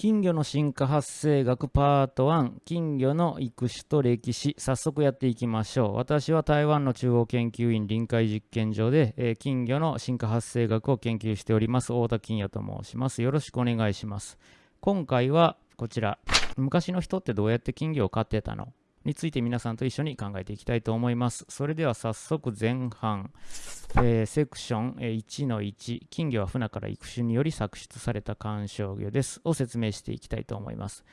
金魚の進化発生学パート1金魚の育種と歴史早速やっていきましょう。私は台湾の中央研究院臨海実験場で、えー、金魚の進化発生学を研究しております太田金也と申します。よろしくお願いします。今回はこちら。昔の人ってどうやって金魚を飼ってたの？について皆さんと一緒に考えていきたいと思います。それでは早速前半、えー、セクション1の1、金魚は船から育種により作出された観賞魚ですを説明していきたいと思います。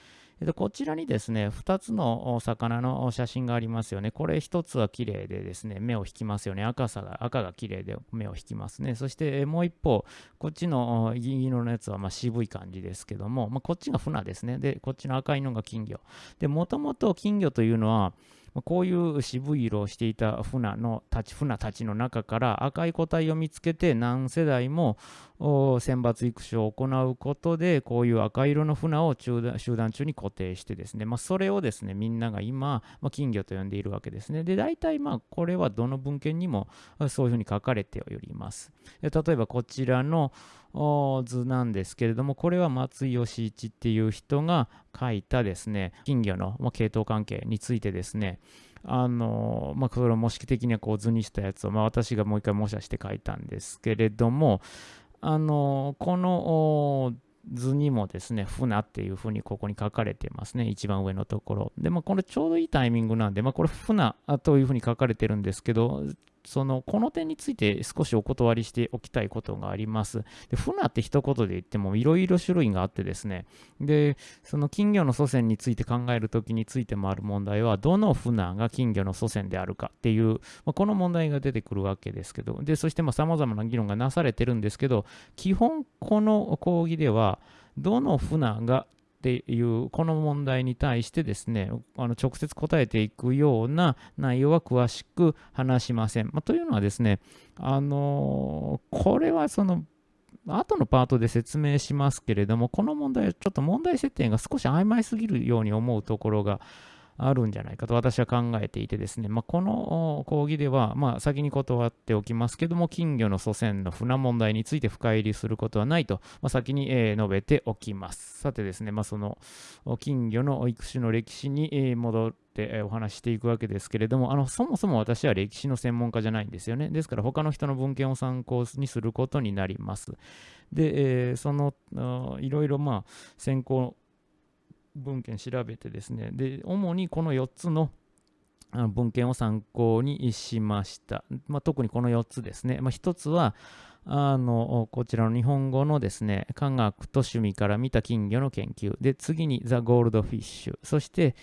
こちらにですね、2つの魚の写真がありますよね。これ1つは綺麗でですね、目を引きますよね。赤さが、赤が綺麗で目を引きますね。そしてもう一方、こっちの銀色のやつはま渋い感じですけども、まあ、こっちが船ですね。で、こっちの赤いのが金魚。で、もともと金魚というのは、こういう渋い色をしていた船のたち船たちの中から赤い個体を見つけて何世代も選抜育種を行うことでこういう赤色の船を集団中に固定してですね、まあ、それをですねみんなが今、まあ、金魚と呼んでいるわけですね。で大体まあこれはどの文献にもそういうふうに書かれております。例えばこちらの図なんですけれどもこれは松井義一っていう人が書いたですね金魚の、まあ、系統関係についてですねあのまあ、それを模式的にはこう図にしたやつを、まあ、私がもう一回模写して書いたんですけれども、あのこの図にもですね、船っていうふうにここに書かれてますね。一番上のところ。で、まあ、これちょうどいいタイミングなんで、まあ、これ船というふうに書かれてるんですけど、その、この点について少しお断りしておきたいことがあります。で、船って一言で言ってもいろいろ種類があってですね、で、その金魚の祖先について考えるときについてもある問題は、どの船が金魚の祖先であるかっていう、まあ、この問題が出てくるわけですけど、で、そしてさまあ様々な議論がなされてるんですけど、基本この講義では、どの船がっていうこの問題に対してですねあの直接答えていくような内容は詳しく話しません。まあ、というのはですねあのこれはその後のパートで説明しますけれどもこの問題はちょっと問題設定が少し曖昧すぎるように思うところがあるんじゃないかと私は考えていてですね、まあ、この講義では、まあ、先に断っておきますけども、金魚の祖先の船問題について深入りすることはないと、まあ、先に、え、述べておきます。さてですね、まあ、その金魚の育種の歴史に、えー、戻ってお話していくわけですけれども、あのそもそも私は歴史の専門家じゃないんですよね。ですから他の人の文献を参考にすることになります。で、えー、そのいろいろまあ先行文献調べてですね、で、主にこの4つの文献を参考にしました。まあ、特にこの4つですね。まあ、1つは、あの、こちらの日本語のですね、科学と趣味から見た金魚の研究。で、次にザ・ゴールドフィッシュ。そして、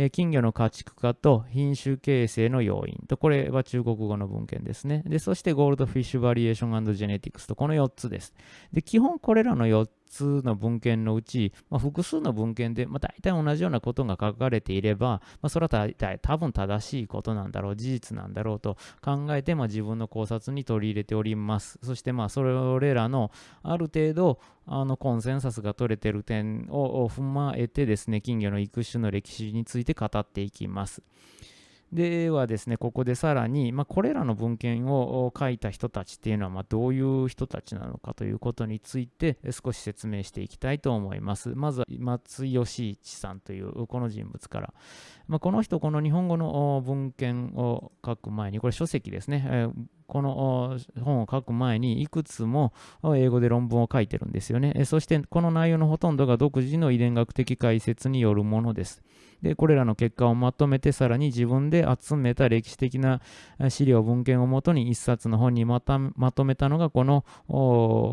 え金魚の家畜化と品種形成の要因と、これは中国語の文献ですね。で、そしてゴールドフィッシュバリエーションジェネティクスと、この4つです。で、基本これらの4つの文献のうち、まあ、複数の文献で、まあ、大体同じようなことが書かれていれば、まあ、それは大体多分正しいことなんだろう、事実なんだろうと考えて、まあ、自分の考察に取り入れております。そして、まあ、それらのある程度、あのコンセンサスが取れている点を踏まえてですね、金魚の育種の歴史について語っていきます。ではですね、ここでさらに、まあ、これらの文献を書いた人たちっていうのは、まあ、どういう人たちなのかということについて少し説明していきたいと思います。まずは松井義一さんというこの人物から。まあ、この人、この日本語の文献を書く前に、これ書籍ですね、この本を書く前にいくつも英語で論文を書いてるんですよね。そしてこの内容のほとんどが独自の遺伝学的解説によるものです。で、これらの結果をまとめて、さらに自分で集めた歴史的な資料、文献をもとに一冊の本にまたまとめたのが、この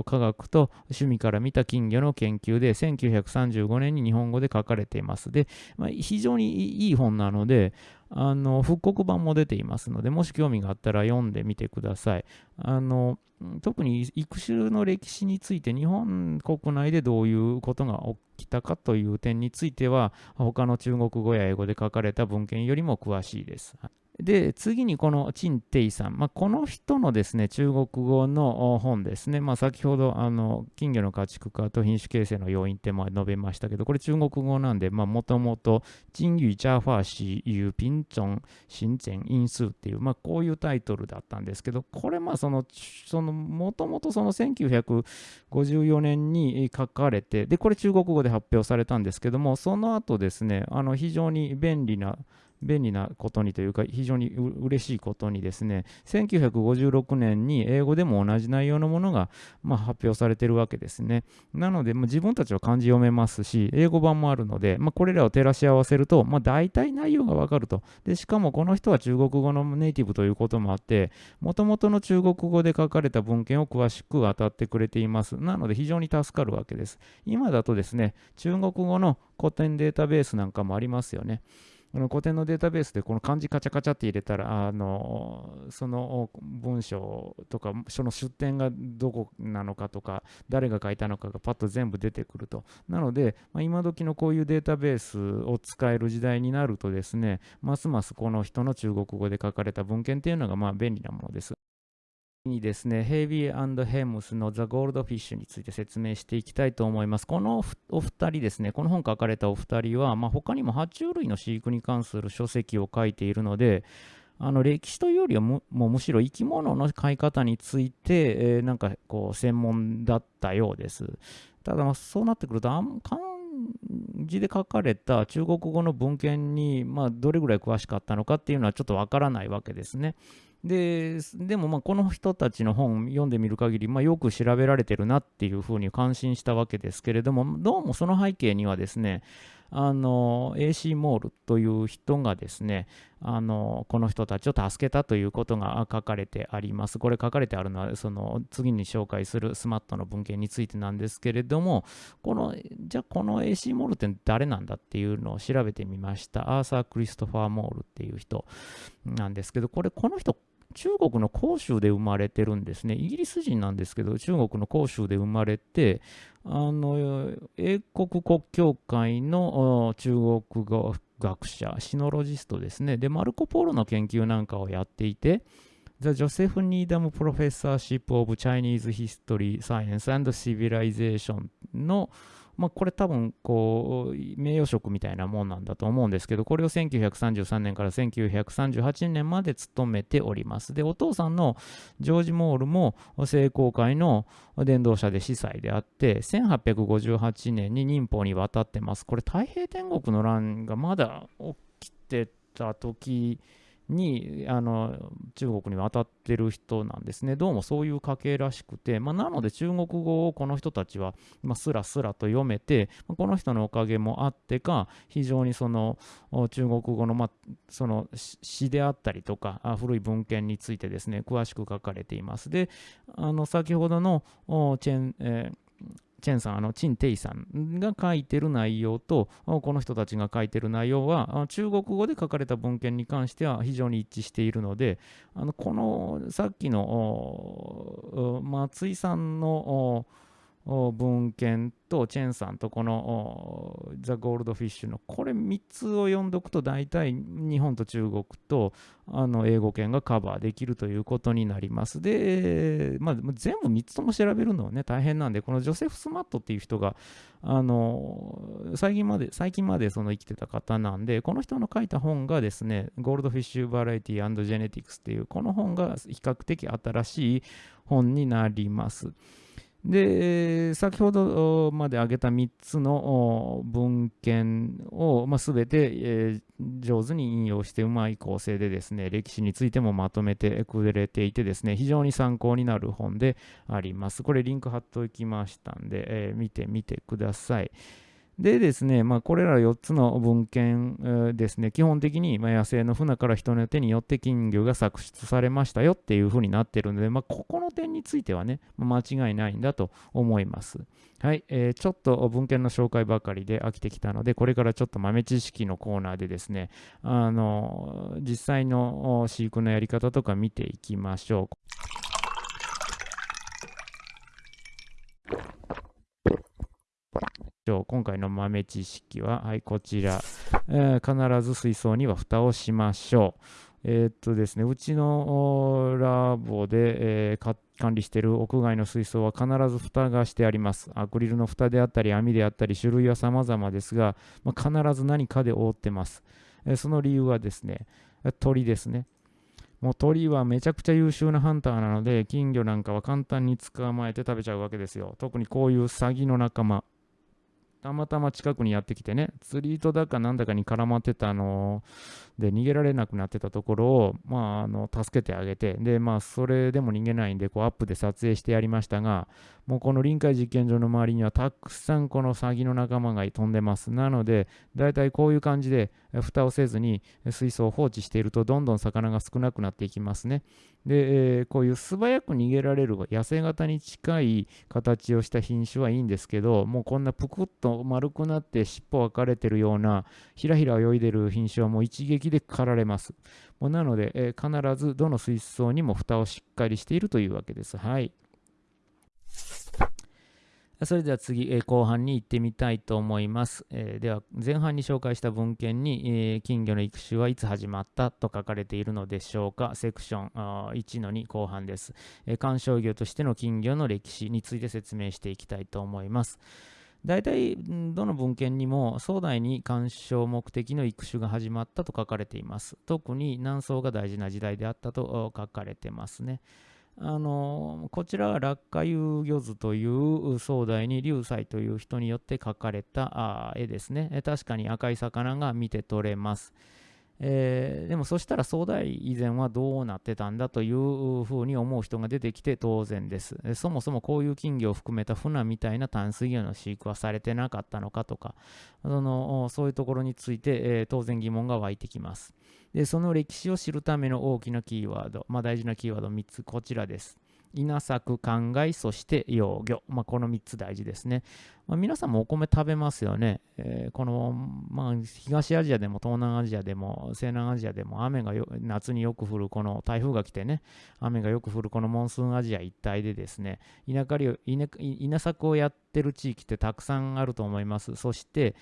科学と趣味から見た金魚の研究で、1935年に日本語で書かれています。で、まあ、非常にいい本なので、あの復刻版も出ていますので、もし興味があったら読んでみてください。あの特に育種の歴史について日本国内でどういうことが起きたかという点については他の中国語や英語で書かれた文献よりも詳しいです。で、次にこの陳イさん、まあ、この人のですね、中国語の本ですね、まあ、先ほど、あの、金魚の家畜化と品種形成の要因って述べましたけど、これ中国語なんで、もともと、金魚ジャーファーシユピンチョン新前因数っていう、まあ、こういうタイトルだったんですけど、これ、まあ、その、その、もともとその1954年に書かれて、で、これ中国語で発表されたんですけども、その後ですね、あの、非常に便利な、便利なことにというか、非常に嬉しいことにですね、1956年に英語でも同じ内容のものが、まあ、発表されているわけですね。なので、まあ、自分たちは漢字読めますし、英語版もあるので、まあ、これらを照らし合わせると、まあ、大体内容がわかると。で、しかもこの人は中国語のネイティブということもあって、もともとの中国語で書かれた文献を詳しく当たってくれています。なので、非常に助かるわけです。今だとですね、中国語の古典データベースなんかもありますよね。この古典のデータベースでこの漢字カチャカチャって入れたら、あのその文章とか、その出典がどこなのかとか、誰が書いたのかがパッと全部出てくると。なので、まあ、今時のこういうデータベースを使える時代になるとですね、ますますこの人の中国語で書かれた文献っていうのがまあ便利なものです。にですね、ヘイビーヘムスのザ・ゴールドフィッシュについて説明していきたいと思います。このお二人ですね、この本書かれたお二人は、まあ、他にも爬虫類の飼育に関する書籍を書いているので、あの歴史というよりはむもうむしろ生き物の飼い方について、えー、なんかこう専門だったようです。ただ、まあ、そうなってくるとあん漢字で書かれた中国語の文献に、まあ、どれぐらい詳しかったのかっていうのはちょっとわからないわけですね。ででもまあこの人たちの本読んでみる限り、まあ、よく調べられてるなっていうふうに感心したわけですけれどもどうもその背景にはですねあの AC モールという人がですねあのこの人たちを助けたということが書かれてあります。これ書かれてあるのはその次に紹介するスマットの文献についてなんですけれどもこのじゃあこの AC モールって誰なんだっていうのを調べてみました。アーサー・クリストファー・モールっていう人なんですけどこれこの人中国の広州で生まれてるんですね。イギリス人なんですけど、中国の広州で生まれて、あの、英国国教会の中国語学者、シノロジストですね。で、マルコ・ポーロの研究なんかをやっていて、The Joseph Needham Professorship of Chinese History, Science and Civilization のまあ、これ多分こう名誉職みたいなもんなんだと思うんですけどこれを1933年から1938年まで勤めております。でお父さんのジョージ・モールも聖公会の伝道者で司祭であって1858年に忍法に渡ってます。これ太平天国の乱がまだ起きてた時にあの中国に渡ってる人なんですね。どうもそういう家系らしくて、まあ、なので中国語をこの人たちは、まあ、スラスラと読めて、まあ、この人のおかげもあってか、非常にその中国語の,、ま、その詩であったりとかあ、古い文献についてですね、詳しく書かれています。で、あの先ほどのチェン、えーチェンさん、あの、チン・テイさんが書いてる内容と、この人たちが書いてる内容は、中国語で書かれた文献に関しては非常に一致しているので、あのこのさっきの松井さんの文献とチェンさんとこのザ・ゴールドフィッシュのこれ3つを読んどくと大体日本と中国とあの英語圏がカバーできるということになります。で、まあ、全部3つとも調べるのはね大変なんでこのジョセフ・スマットっていう人があの最近まで最近までその生きてた方なんでこの人の書いた本がですねゴールドフィッシュ・バラエティジェネティクスっていうこの本が比較的新しい本になります。で、先ほどまで挙げた3つの文献を、まあ、全て、えー、上手に引用してうまい構成でですね、歴史についてもまとめてくれていてですね、非常に参考になる本であります。これリンク貼っておきましたんで、えー、見てみてください。でですね、まあ、これら4つの文献、ですね、基本的に、野生の船から人の手によって金魚が搾出されましたよっていうふうになってるので、まあ、ここの点についてはね、間違いないんだと思います。はい、えー、ちょっと文献の紹介ばかりで飽きてきたので、これからちょっと豆知識のコーナーでですね、あの実際の飼育のやり方とか見ていきましょう。今回の豆知識は、はい、こちら、えー、必ず水槽には蓋をしましょう。えー、っとですね、うちのラボで、えー、管理している屋外の水槽は必ず蓋がしてあります。アクリルの蓋であったり、網であったり、種類は様々ですが、まあ、必ず何かで覆ってます。えー、その理由はですね、鳥ですね。もう鳥はめちゃくちゃ優秀なハンターなので、金魚なんかは簡単に捕まえて食べちゃうわけですよ。特にこういうサギの仲間。たまたま近くにやってきてね、釣り糸だかなんだかに絡まってたので、逃げられなくなってたところを、まあ、あの助けてあげて、で、まあ、それでも逃げないんで、こうアップで撮影してやりましたが、もうこの臨海実験場の周りにはたくさんこのサギの仲間が飛んでます。なので、だいたいこういう感じで、蓋をせずに水槽を放置していると、どんどん魚が少なくなっていきますね。で、えー、こういう素早く逃げられる野生型に近い形をした品種はいいんですけど、もうこんなぷくっと丸くなって尻尾分かれてるような、ひらひら泳いでる品種はもう一撃で狩られます。もうなので、えー、必ずどの水槽にも蓋をしっかりしているというわけです。はい。それでは次、えー、後半に行ってみたいと思います。えー、では、前半に紹介した文献に、えー、金魚の育種はいつ始まったと書かれているのでしょうか。セクション1の2後半です、え観賞魚としての金魚の歴史について説明していきたいと思います。大体、どの文献にも壮大に鑑賞目的の育種が始まったと書かれています。特に南宋が大事な時代であったと書かれてますね。あのこちらは落下遊魚図という壮大に流斎という人によって描かれた絵ですね。確かに赤い魚が見て取れます。えー、でもそしたら壮大以前はどうなってたんだというふうに思う人が出てきて当然です。そもそもこういう金魚を含めた船みたいな淡水魚の飼育はされてなかったのかとか、そのそういうところについて、えー、当然疑問が湧いてきます。で、その歴史を知るための大きなキーワード、まあ、大事なキーワード3つ、こちらです。稲作、灌漑、そして養魚。まあ、この3つ大事ですね。まあ、皆さんもお米食べますよね。えー、この、まあ、東アジアでも東南アジアでも西南アジアでも雨が夏によく降るこの台風が来てね、雨がよく降るこのモンスーンアジア一帯でですね、稲刈り稲稲作をやってる地域ってたくさんあると思います。そして、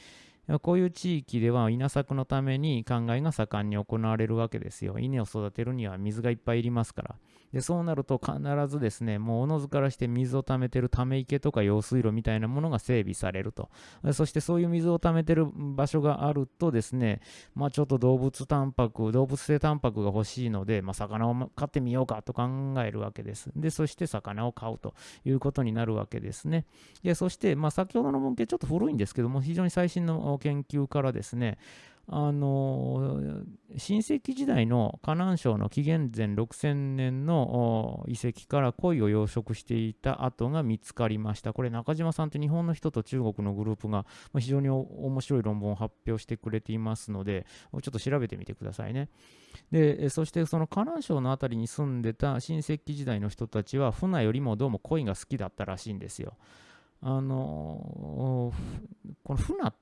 こういう地域では稲作のために灌漑が盛んに行われるわけですよ。稲を育てるには水がいっぱいいりますから。でそうなると必ずですね、もうおのずからして水を溜めてるため池とか用水路みたいなものが整備されると。そしてそういう水を溜めてる場所があるとですね、まあちょっと動物タンパク、動物性タンパクが欲しいので、まあ魚を飼ってみようかと考えるわけです。で、そして魚を飼うということになるわけですね。で、そして、まあ先ほどの文献ちょっと古いんですけども、非常に最新の研究からですね、あの新石器時代の河南省の紀元前6000年の遺跡から鯉を養殖していた跡が見つかりました。これ中島さんって日本の人と中国のグループが非常に面白い論文を発表してくれていますので、ちょっと調べてみてくださいね。で、そしてその河南省の辺りに住んでた新石器時代の人たちは船よりもどうも鯉が好きだったらしいんですよ。あのこの船っ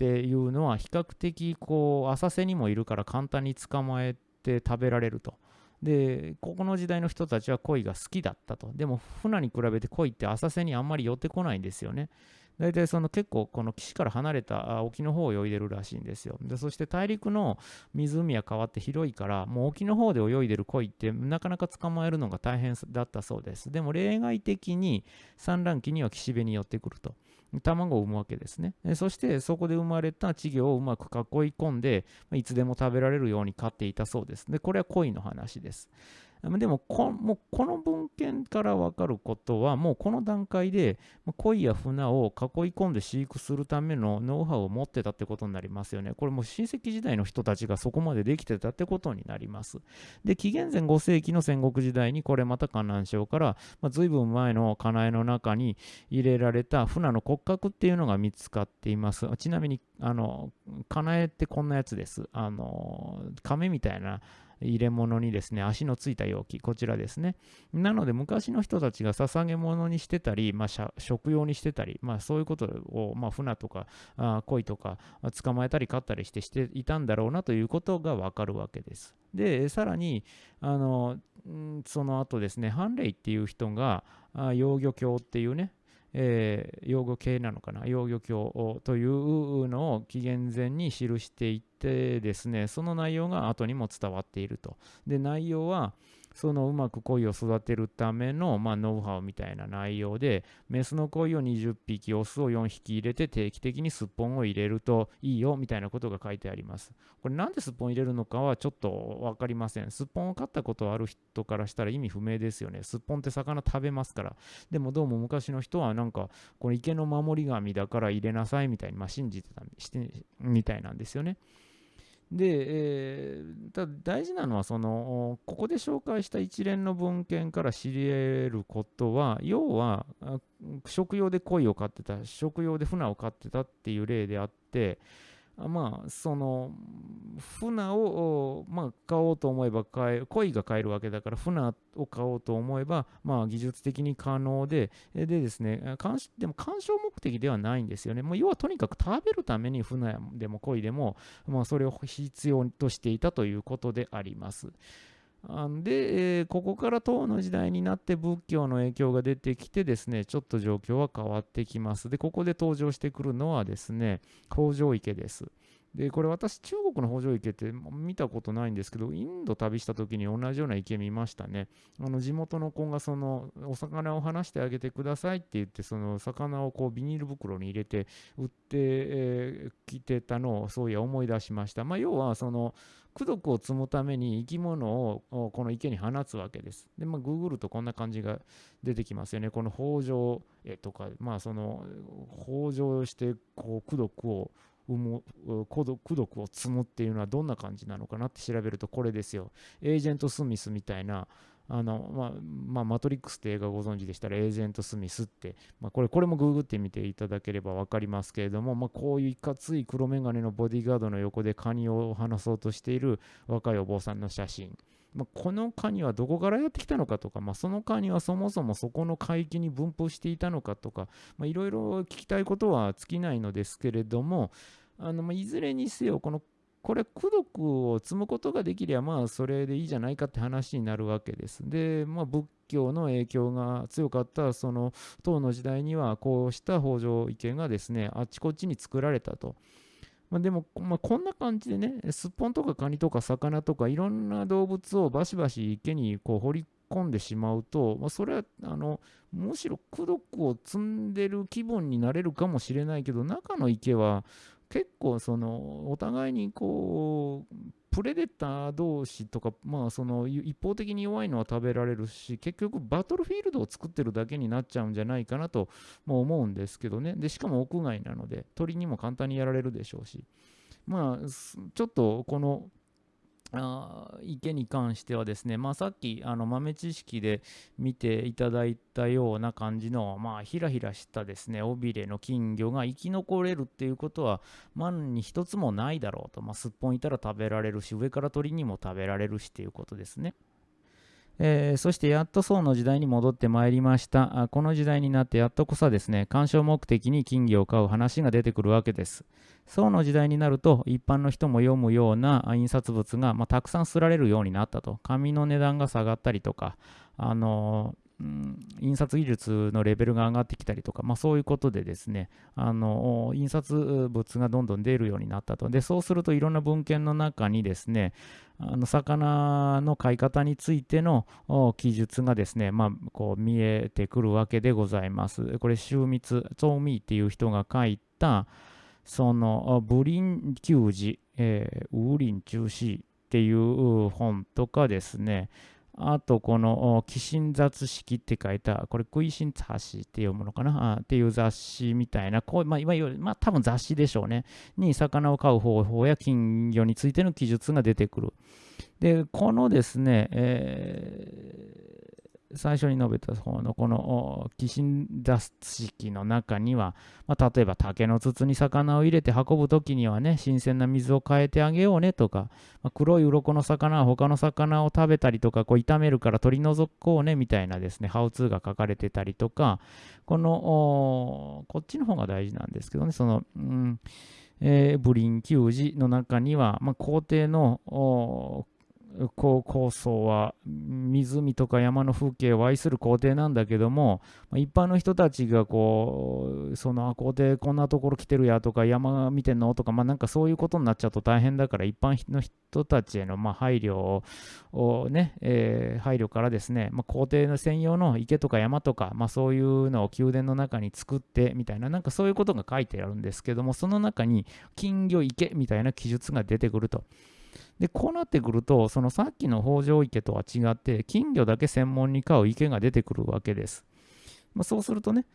っていうのは比較的こう浅瀬にもいるから簡単に捕まえて食べられると。で、ここの時代の人たちは鯉が好きだったと。でも船に比べて鯉って浅瀬にあんまり寄ってこないんですよね。大体その結構この岸から離れた沖の方を泳いでるらしいんですよ。でそして大陸の湖は変わって広いからもう沖の方で泳いでる鯉ってなかなか捕まえるのが大変だったそうです。でも例外的に産卵期には岸辺に寄ってくると。卵を産むわけですね。そしてそこで生まれた稚魚をうまく囲い込んでいつでも食べられるように飼っていたそうです。でこれは恋の話です。でもこもうこの文献から分かることはもうこの段階で鯉や船を囲い込んで飼育するためのノウハウを持ってたってことになりますよね。これもう親戚時代の人たちがそこまでできてたってことになります。で紀元前5世紀の戦国時代にこれまた河南省から、まあ、随分前の家内の中に入れられた船の骨格っていうのが見つかっています。ちなみにあの家内ってこんなやつです。あの亀みたいな入れ物にですね、足のついた容器、こちらですね。なので、昔の人たちが捧げ物にしてたり、まあ、食用にしてたり、まあ、そういうことを、まあ、船とかあ鯉とか捕まえたり飼ったりしてしていたんだろうなということがわかるわけです。で、さらに、あのその後ですね、ハンレイっていう人が、あ養魚鏡っていうね、えー、養魚系なのかな養魚教というのを紀元前に記していてですねその内容が後にも伝わっているとで内容はそのうまく鯉を育てるための、まあ、ノウハウみたいな内容で、メスの鯉を20匹、オスを4匹入れて定期的にすっぽんを入れるといいよみたいなことが書いてあります。これなんですっぽん入れるのかはちょっと分かりません。すっぽんを飼ったことある人からしたら意味不明ですよね。すっぽんって魚食べますから。でもどうも昔の人はなんか、この池の守り神だから入れなさいみたいに、まあ、信じてたみたいなんですよね。で、えー、ただ大事なのはその、ここで紹介した一連の文献から知り得ることは、要は、食用で鯉を飼ってた、食用で船を飼ってたっていう例であって、まあ、その、船を、まあ、買おうと思えば買え、鯉が買えるわけだから、船を買おうと思えば、まあ、技術的に可能で、でですね、でも鑑賞目的ではないんですよね。もう要はとにかく食べるために船でも鯉でも、まあ、それを必要としていたということであります。で、ここから唐の時代になって仏教の影響が出てきてですね、ちょっと状況は変わってきます。で、ここで登場してくるのはですね、北条池です。で、これ私、中国の北条池って見たことないんですけど、インド旅した時に同じような池見ましたね。あの地元の子がそのお魚を離してあげてくださいって言って、その魚をこうビニール袋に入れて売ってき、てたのをそういや思い出しました。まあ、要はその功徳を積むために生き物をこの池に放つわけです。で、まあ、ググルとこんな感じが出てきますよね。この北条絵とか、まあ、その北条してこう功徳を生む孤独を積むっていうのはどんな感じなのかなって調べるとこれですよ。エージェント・スミスみたいなあの、まあ、まあ、マトリックスって映画ご存知でしたら、エージェント・スミスって、まあ、これ、これもググってみていただければ分かりますけれども、まあ、こういういかつい黒眼鏡のボディーガードの横でカニを離そうとしている若いお坊さんの写真。まあ、このカニはどこからやってきたのかとか、まあ、そのカニはそもそもそこの海域に分布していたのかとか、いろいろ聞きたいことは尽きないのですけれども、あのまあ、いずれにせよ、このこれ、功徳を積むことができれば、まあ、それでいいじゃないかって話になるわけです。で、まあ、仏教の影響が強かった、その、唐の時代には、こうした北条池がですね、あちこちに作られたと。まあ、でも、まあ、こんな感じでね、すっぽんとかカニとか魚とか、いろんな動物をバシバシ池にこう掘り込んでしまうと、まあ、それはあのむしろ功徳を積んでる気分になれるかもしれないけど中の池は結構そのお互いにこうプレデター同士とか、まあ、その一方的に弱いのは食べられるし結局バトルフィールドを作ってるだけになっちゃうんじゃないかなとも思うんですけどね。でしかも屋外なので鳥にも簡単にやられるでしょうし。まあちょっとこのあ池に関してはですね、まあ、さっきあの豆知識で見ていただいたような感じの、まあ、ひらひらしたですね尾びれの金魚が生き残れるっていうことは万に一つもないだろうと、まあ、すっぽんいたら食べられるし上から鳥にも食べられるしっていうことですね。えー、そしてやっと宋の時代に戻ってまいりました。あこの時代になってやっとこそですね鑑賞目的に金魚を飼う話が出てくるわけです。宋の時代になると一般の人も読むような印刷物が、まあ、たくさん刷られるようになったと。紙の値段が下がったりとかあのー印刷技術のレベルが上がってきたりとか、まあ、そういうことでですねあの印刷物がどんどん出るようになったとでそうするといろんな文献の中にですねあの魚の飼い方についての記述がですね、まあ、こう見えてくるわけでございます。これ、周密、ツォーミーっていう人が書いた、その、ブリン球児、えー、ウーリン中止っていう本とかですね、あと、この、寄進雑式って書いた、これ、食いしん雑誌って読むのかな？っていう雑誌みたいな、こうまあ、いわゆる、まあ、多分雑誌でしょうね。に、魚を飼う方法や金魚についての記述が出てくる。で、このですね、え最初に述べた方のこの寄進座式の中には、まあ、例えば竹の筒に魚を入れて運ぶ時にはね新鮮な水を変えてあげようねとか、まあ、黒い鱗の魚は他の魚を食べたりとかこう炒めるから取り除こうねみたいなですねハウツーが書かれてたりとかこのこっちの方が大事なんですけどねその、うんえー、ブリン球児の中には、まあ、皇帝のこう構想は湖とか山の風景を愛する皇帝なんだけども一般の人たちがこうその皇帝こんなところ来てるやとか山見てんの？とかまあなんかそういうことになっちゃうと大変だから一般の人たちへのまあ配慮をね、えー、配慮からですね、まあ、皇帝の専用の池とか山とかまあそういうのを宮殿の中に作ってみたいななんかそういうことが書いてあるんですけどもその中に金魚池みたいな記述が出てくると。で、こうなってくると、そのさっきの北条池とは違って、金魚だけ専門に飼う池が出てくるわけです。まあ、そうするとね、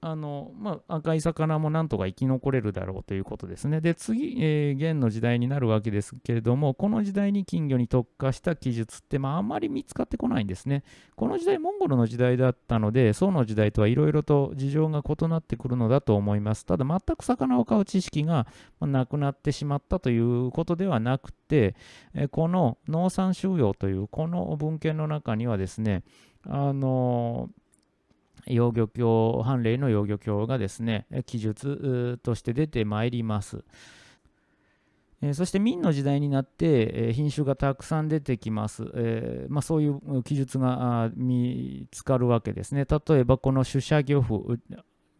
あの、まあ、赤い魚もなんとか生き残れるだろうということですね。で、次、えー、元の時代になるわけですけれども、この時代に金魚に特化した記述って、まあ、あんまり見つかってこないんですね。この時代、モンゴルの時代だったので、宋の時代とはいろいろと事情が異なってくるのだと思います。ただ、全く魚を飼う知識がなくなってしまったということではなくて、えこの農産収容というこの文献の中にはですね、あのー養魚鏡、判例の養魚鏡がですね、記述として出てまいります。そして明の時代になって、品種がたくさん出てきます。えまあ、そういう記述が見つかるわけですね。例えばこの主写漁夫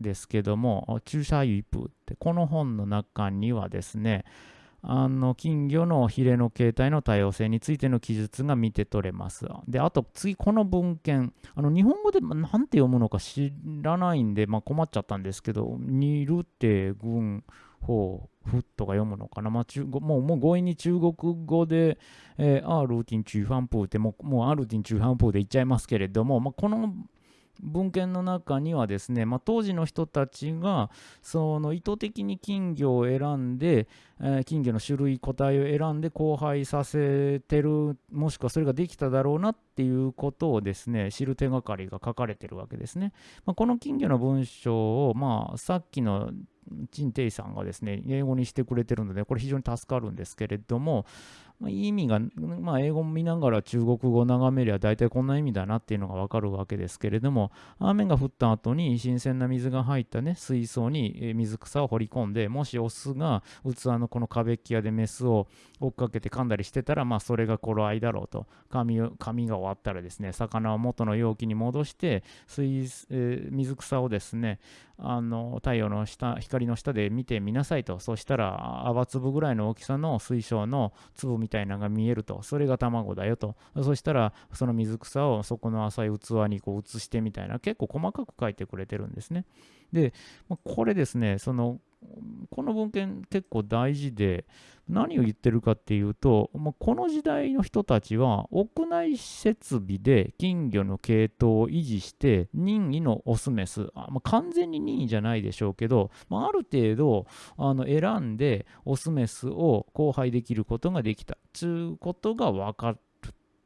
ですけども、注射ユイプってこの本の中にはですね、あの金魚のヒレの形態の多様性についての記述が見て取れます。で、あと次、この文献、あの日本語で何て読むのか知らないんで、まあ、困っちゃったんですけど、ニルテ軍法フッとか読むのかな、まあ、中もうもう強引に中国語で、えー、アールーティン中半風ってもう、もうアールーティン中半風で言っちゃいますけれども、まあ、この文献の中にはですね、まあ、当時の人たちがその意図的に金魚を選んで、えー、金魚の種類個体を選んで交配させてるもしくはそれができただろうなっていうことをですね知る手がかりが書かれてるわけですね、まあ、この金魚の文章を、まあ、さっきの陳定さんがですね英語にしてくれてるのでこれ非常に助かるんですけれども、まあ、意味が、まあ、英語を見ながら中国語を眺めりゃ大体こんな意味だなっていうのがわかるわけですけれども雨が降った後に新鮮な水が入ったね水槽に水草を掘り込んでもしオスが器のこの壁っき屋でメスを追っかけて噛んだりしてたらまあそれが頃合いだろうと。髪髪が終わったらですね魚を元の容器に戻して水、えー、水草をですねあの太陽の下光の下で見てみなさいと。そしたら泡粒ぐらいの大きさの水晶の粒みたいなのが見えると。それが卵だよと。そしたらその水草をそこの浅い器にこう移してみたいな。結構細かく書いてくれてるんですね。でこれですねそのこの文献結構大事で何を言ってるかっていうと、この時代の人たちは屋内設備で金魚の系統を維持して任意のオスメス、完全に任意じゃないでしょうけど、あ、ある程度あの選んでオスメスを交配できることができた。ということが分かっ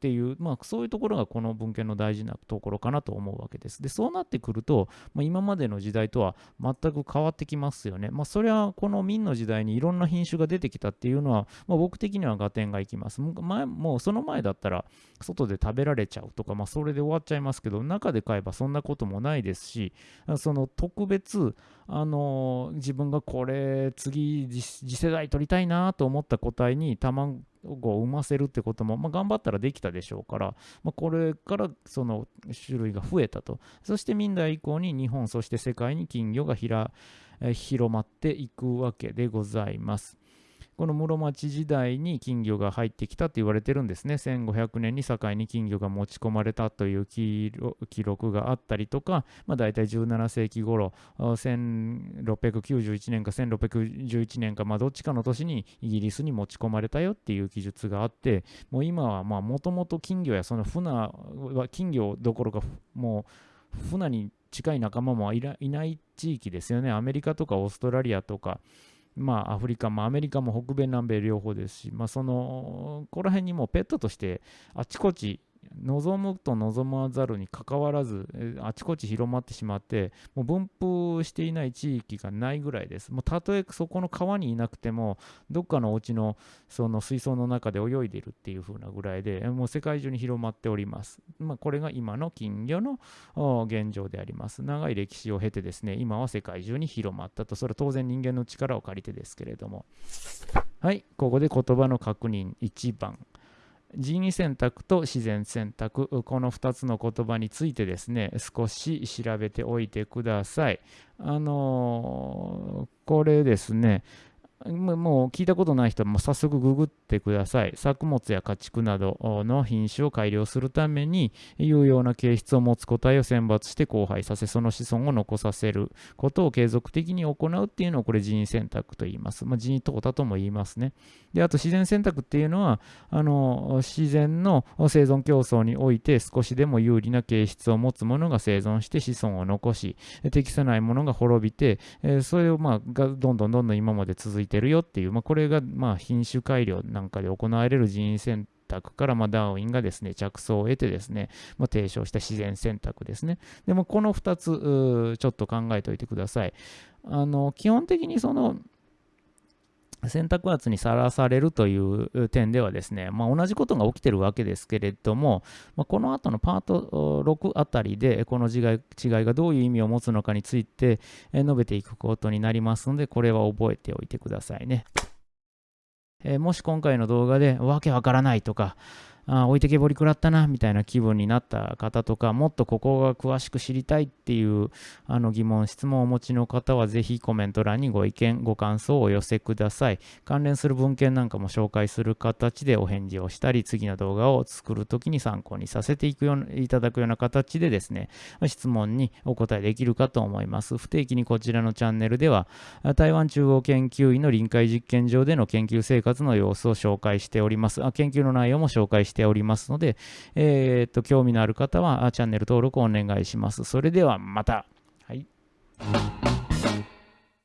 っていう、まあ、そういうところがこの文献の大事なところかなと思うわけです。で、そうなってくると、まあ、今までの時代とは全く変わってきますよね。まあ、それはこの明の時代にいろんな品種が出てきたっていうのは、まあ、僕的には合点がいきます。前もうその前だったら、外で食べられちゃうとか、まあ、それで終わっちゃいますけど、中で買えばそんなこともないですし、その特別、あの、自分がこれ、次、次世代取りたいなと思った個体に卵を産ませるってことも、まあ、頑張ったらできたでしょうから、まあ、これからその種類が増えたと。そして明代以降に日本、そして世界に金魚が広まっていくわけでございます。この室町時代に金魚が入ってきたと言われてるんですね。1500年に境に金魚が持ち込まれたという記録があったりとか、まあ、大体17世紀頃、1691年か1611年か、まあ、どっちかの年にイギリスに持ち込まれたよっていう記述があって、もう今はもともと金魚やその船は金魚どころかもう船に近い仲間もいない地域ですよね。アメリカとかオーストラリアとか、まあ、アフリカもアメリカも北米、南米両方ですし、まあ、そのここら辺にもペットとしてあちこち望むと望まざるにかかわらず、あちこち広まってしまって、もう分布していない地域がないぐらいです。もうたとえそこの川にいなくても、どっかのお家のその水槽の中で泳いでいるっていう風なぐらいで、もう世界中に広まっております。まあ、これが今の金魚の現状であります。長い歴史を経てですね、今は世界中に広まったと、それは当然人間の力を借りてですけれども。はい、ここで言葉の確認1番。人為選択と自然選択、この2つの言葉についてですね、少し調べておいてください。あのー、これですね、もう聞いたことない人はも早速ググってください。作物や家畜などの品種を改良するために有用な形質を持つ個体を選抜して交配させ、その子孫を残させることを継続的に行うっていうのをこれ人為選択と言います。まあ、人為淘汰とも言いますね。で、あと自然選択っていうのは、あの自然の生存競争において少しでも有利な形質を持つものが生存して子孫を残し、適さないものが滅びて、それをまあがどんどんどんどん今まで続いててるよっていう、まあ、これがまあ品種改良なんかで行われる人員選択から、まあ、ダーウィンがですね着想を得てですね、まあ、提唱した自然選択ですね。でもこの2つちょっと考えておいてください。あの基本的にその選択圧にさらされるという点ではですね、まあ、同じことが起きてるわけですけれども、まあ、この後のパート6あたりでこの違い違いがどういう意味を持つのかについて述べていくことになりますのでこれは覚えておいてくださいね。えー、もし今回の動画でわけわからないとかあ置いてけぼり食らったなみたいな気分になった方とかもっとここが詳しく知りたいっていうあの疑問質問をお持ちの方はぜひコメント欄にご意見ご感想をお寄せください。関連する文献なんかも紹介する形でお返事をしたり次の動画を作るときに参考にさせていくよういただくような形でですね質問にお答えできるかと思います。不定期にこちらのチャンネルでは台湾中央研究院の臨海実験場での研究生活の様子を紹介しております。あ研究の内容も紹介してしておりますので、えー、っと、興味のある方はチャンネル登録をお願いします。それではまた。はい。